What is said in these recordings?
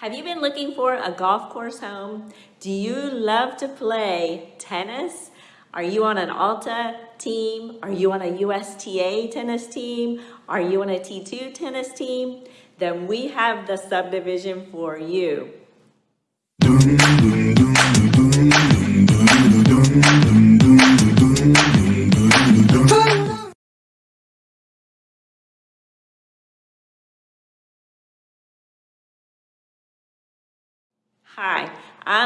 Have you been looking for a golf course home? Do you love to play tennis? Are you on an Alta team? Are you on a USTA tennis team? Are you on a T2 tennis team? Then we have the subdivision for you.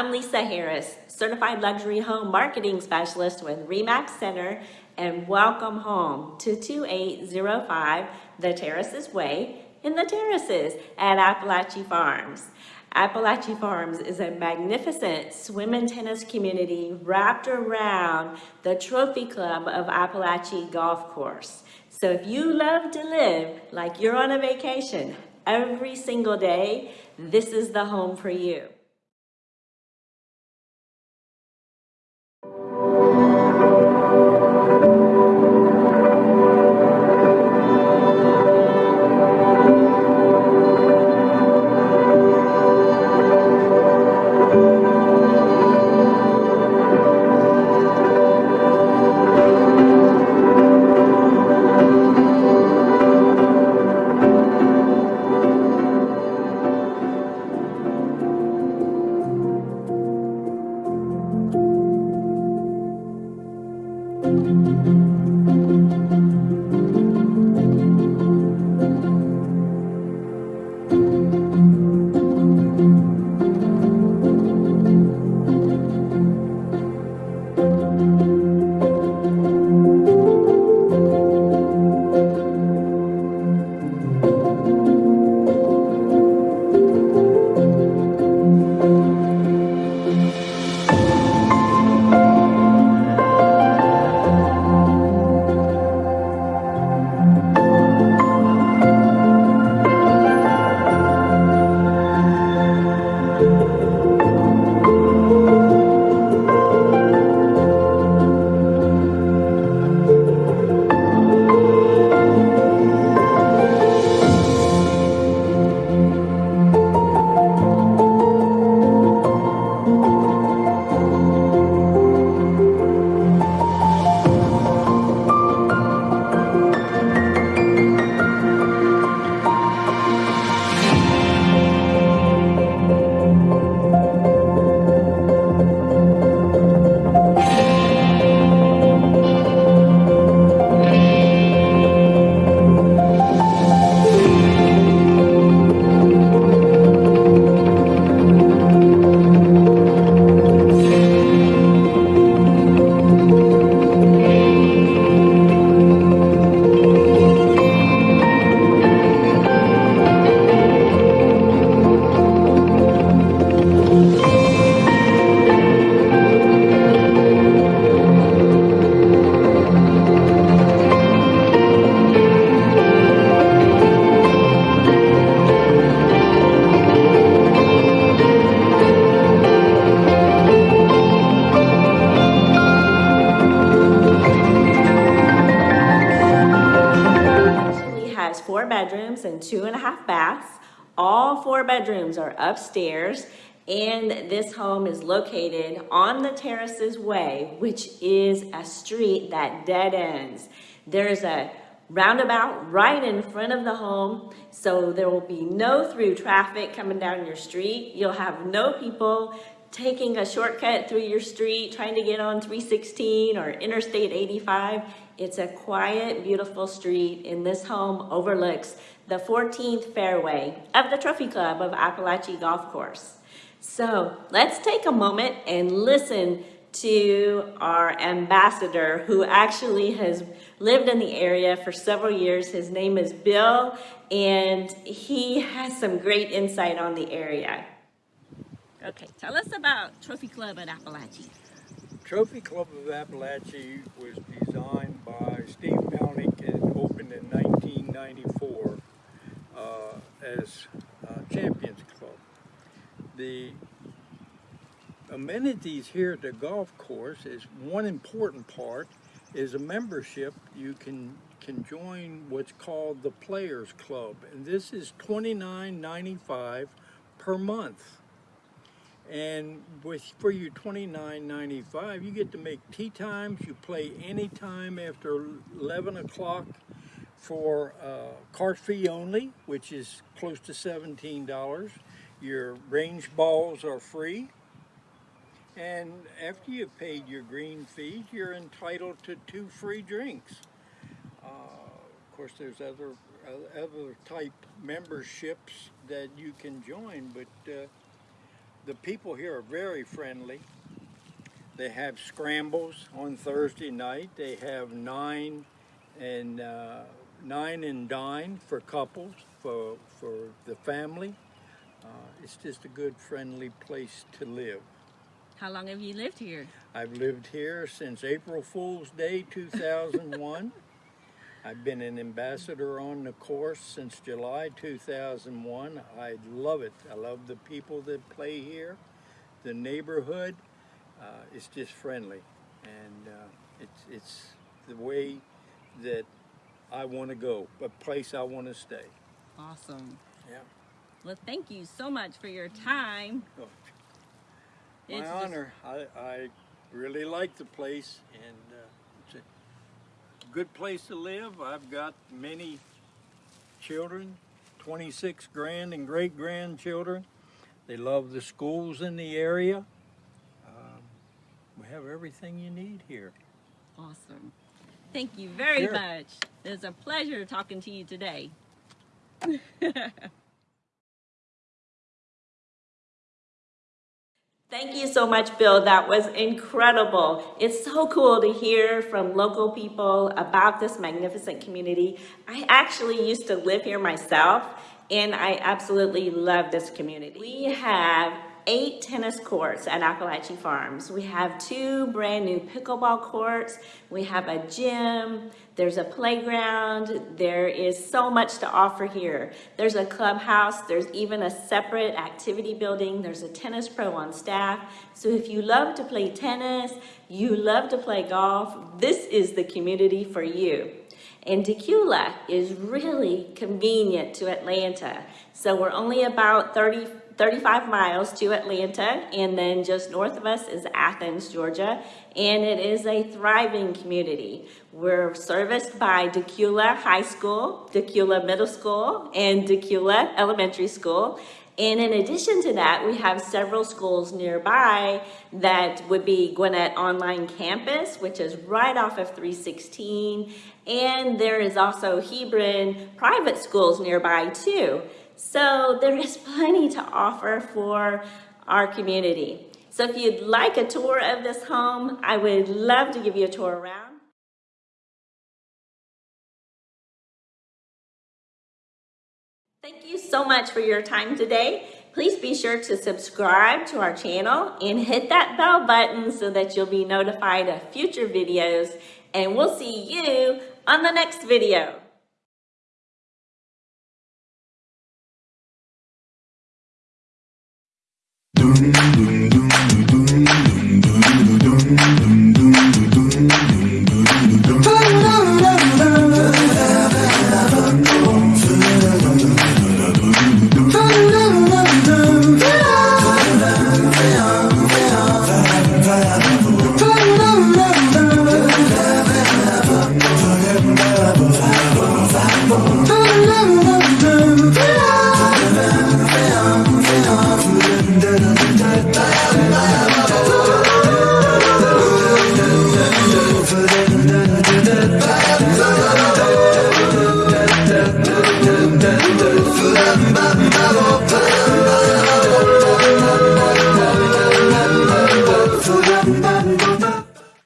I'm Lisa Harris, Certified Luxury Home Marketing Specialist with REMAX Center, and welcome home to 2805 The Terraces Way in the Terraces at Apalachee Farms. Apalachee Farms is a magnificent swim and tennis community wrapped around the Trophy Club of Apalachee Golf Course. So if you love to live like you're on a vacation every single day, this is the home for you. Bedrooms and two and a half baths. All four bedrooms are upstairs and this home is located on the Terraces Way, which is a street that dead ends. There's a roundabout right in front of the home, so there will be no through traffic coming down your street. You'll have no people taking a shortcut through your street, trying to get on 316 or Interstate 85. It's a quiet, beautiful street, and this home overlooks the 14th fairway of the Trophy Club of Apalachee Golf Course. So let's take a moment and listen to our ambassador who actually has lived in the area for several years. His name is Bill, and he has some great insight on the area. Okay, tell us about Trophy Club at Apalachee. Trophy Club of Apalachee was designed by Steve Melnyk and opened in 1994 uh, as uh, Champions Club. The amenities here at the golf course is one important part is a membership you can can join what's called the Players Club and this is $29.95 per month. And with for your twenty nine ninety five, you get to make tee times. You play anytime after eleven o'clock for uh, cart fee only, which is close to seventeen dollars. Your range balls are free. And after you've paid your green fees, you're entitled to two free drinks. Uh, of course, there's other other type memberships that you can join, but uh, the people here are very friendly. They have scrambles on Thursday night. They have nine and uh, nine and dine for couples for for the family. Uh, it's just a good, friendly place to live. How long have you lived here? I've lived here since April Fool's Day 2001. I've been an ambassador on the course since July 2001. I love it. I love the people that play here. The neighborhood uh, is just friendly, and uh, it's it's the way that I want to go, a place I want to stay. Awesome. Yeah. Well, thank you so much for your time. Oh, My It's just- honor. I, I really like the place, and uh, it's a good place to live. I've got many children, 26 grand and great grandchildren. They love the schools in the area. Um, we have everything you need here. Awesome. Thank you very Sure. much. It was a pleasure talking to you today. Thank you so much, Bill. That was incredible. It's so cool to hear from local people about this magnificent community. I actually used to live here myself, and I absolutely love this community. We have eight tennis courts at Appalachian Farms. We have two brand new pickleball courts. We have a gym. There's a playground. There is so much to offer here. There's a clubhouse. There's even a separate activity building. There's a tennis pro on staff. So if you love to play tennis, you love to play golf, this is the community for you. And Dacula is really convenient to Atlanta. So we're only about 30, 35 miles to Atlanta, and then just north of us is Athens, Georgia, and it is a thriving community. We're serviced by Dacula High School, Dacula Middle School, and Dacula Elementary School. And in addition to that, we have several schools nearby that would be Gwinnett Online Campus, which is right off of 316. And there is also Hebron private schools nearby too. So there is plenty to offer for our community. So if you'd like a tour of this home, I would love to give you a tour around. Thank you so much for your time today. Please be sure to subscribe to our channel and hit that bell button so that you'll be notified of future videos. And we'll see you on the next video.